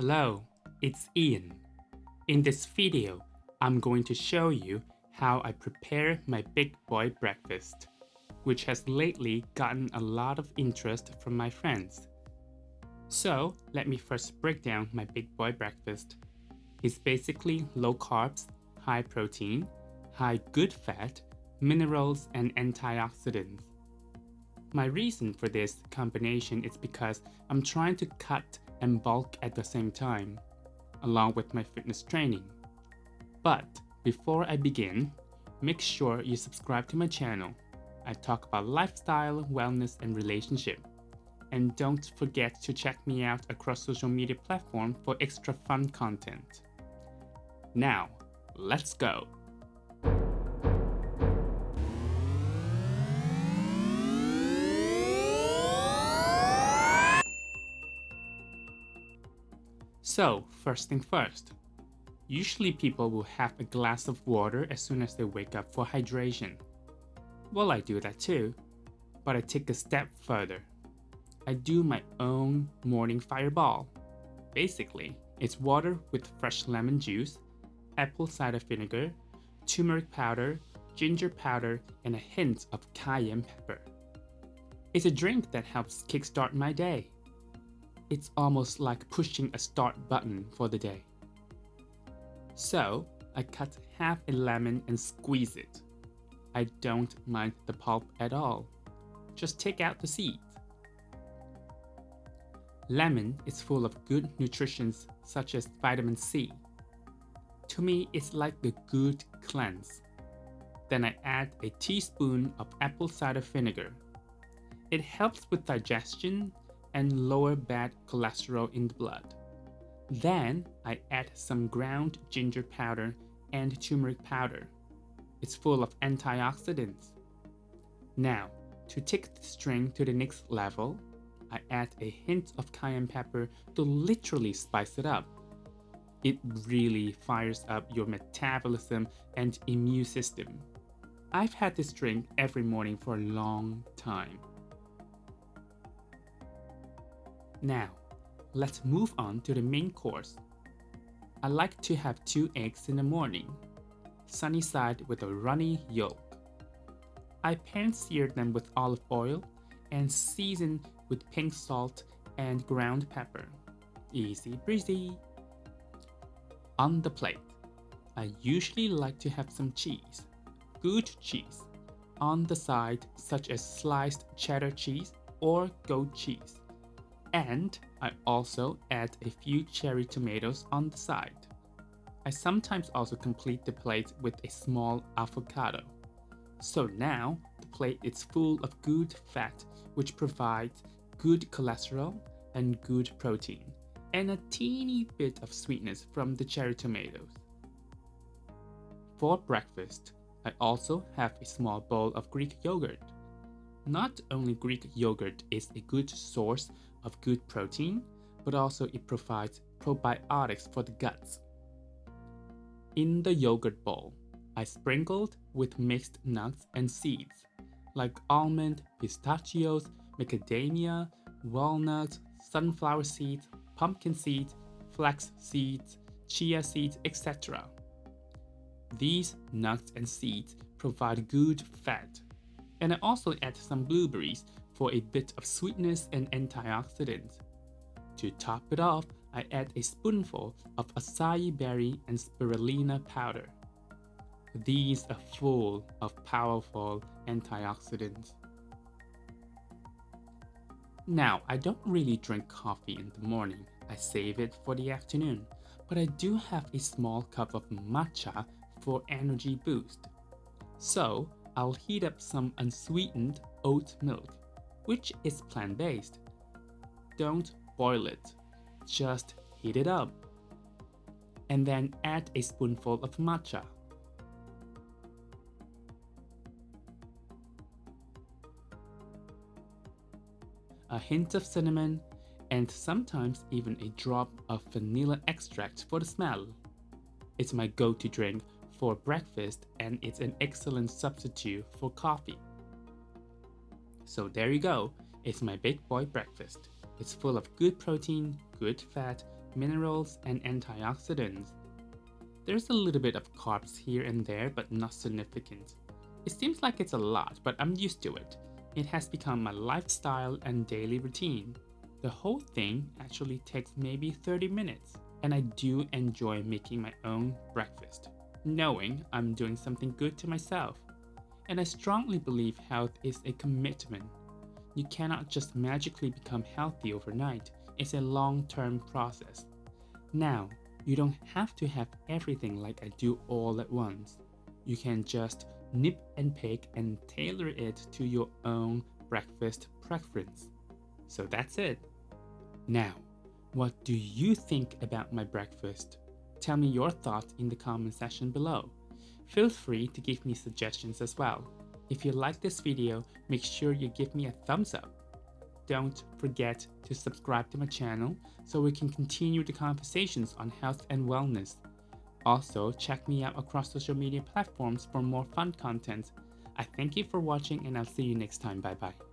Hello, it's Ian. In this video, I'm going to show you how I prepare my big boy breakfast, which has lately gotten a lot of interest from my friends. So let me first break down my big boy breakfast. It's basically low carbs, high protein, high good fat, minerals, and antioxidants. My reason for this combination is because I'm trying to cut and bulk at the same time, along with my fitness training. But before I begin, make sure you subscribe to my channel. I talk about lifestyle, wellness, and relationship. And don't forget to check me out across social media platforms for extra fun content. Now, let's go! So, first thing first. Usually people will have a glass of water as soon as they wake up for hydration. Well, I do that too, but I take a step further. I do my own morning fireball. Basically, it's water with fresh lemon juice, apple cider vinegar, turmeric powder, ginger powder, and a hint of cayenne pepper. It's a drink that helps kickstart my day. It's almost like pushing a start button for the day. So, I cut half a lemon and squeeze it. I don't mind the pulp at all. Just take out the seeds. Lemon is full of good nutrients such as vitamin C. To me, it's like a good cleanse. Then I add a teaspoon of apple cider vinegar. It helps with digestion and lower bad cholesterol in the blood. Then I add some ground ginger powder and turmeric powder. It's full of antioxidants. Now, to take the string to the next level, I add a hint of cayenne pepper to literally spice it up. It really fires up your metabolism and immune system. I've had this drink every morning for a long time. Now, let's move on to the main course. I like to have two eggs in the morning, sunny side with a runny yolk. I pan-sear them with olive oil and season with pink salt and ground pepper. Easy breezy. On the plate, I usually like to have some cheese, good cheese, on the side such as sliced cheddar cheese or goat cheese and I also add a few cherry tomatoes on the side. I sometimes also complete the plate with a small avocado. So now the plate is full of good fat which provides good cholesterol and good protein and a teeny bit of sweetness from the cherry tomatoes. For breakfast, I also have a small bowl of Greek yogurt. Not only Greek yogurt is a good source of good protein, but also it provides probiotics for the guts. In the yogurt bowl, I sprinkled with mixed nuts and seeds, like almond, pistachios, macadamia, walnuts, sunflower seeds, pumpkin seeds, flax seeds, chia seeds, etc. These nuts and seeds provide good fat. And I also add some blueberries for a bit of sweetness and antioxidants. To top it off, I add a spoonful of acai berry and spirulina powder. These are full of powerful antioxidants. Now, I don't really drink coffee in the morning. I save it for the afternoon, but I do have a small cup of matcha for energy boost. So, I'll heat up some unsweetened oat milk which is plant-based. Don't boil it, just heat it up. And then add a spoonful of matcha. A hint of cinnamon, and sometimes even a drop of vanilla extract for the smell. It's my go-to drink for breakfast and it's an excellent substitute for coffee. So there you go, it's my big boy breakfast. It's full of good protein, good fat, minerals, and antioxidants. There's a little bit of carbs here and there, but not significant. It seems like it's a lot, but I'm used to it. It has become my lifestyle and daily routine. The whole thing actually takes maybe 30 minutes, and I do enjoy making my own breakfast, knowing I'm doing something good to myself. And I strongly believe health is a commitment. You cannot just magically become healthy overnight, it's a long term process. Now, you don't have to have everything like I do all at once. You can just nip and pick and tailor it to your own breakfast preference. So that's it. Now, what do you think about my breakfast? Tell me your thoughts in the comment section below. Feel free to give me suggestions as well. If you like this video, make sure you give me a thumbs up. Don't forget to subscribe to my channel so we can continue the conversations on health and wellness. Also, check me out across social media platforms for more fun content. I thank you for watching and I'll see you next time. Bye bye.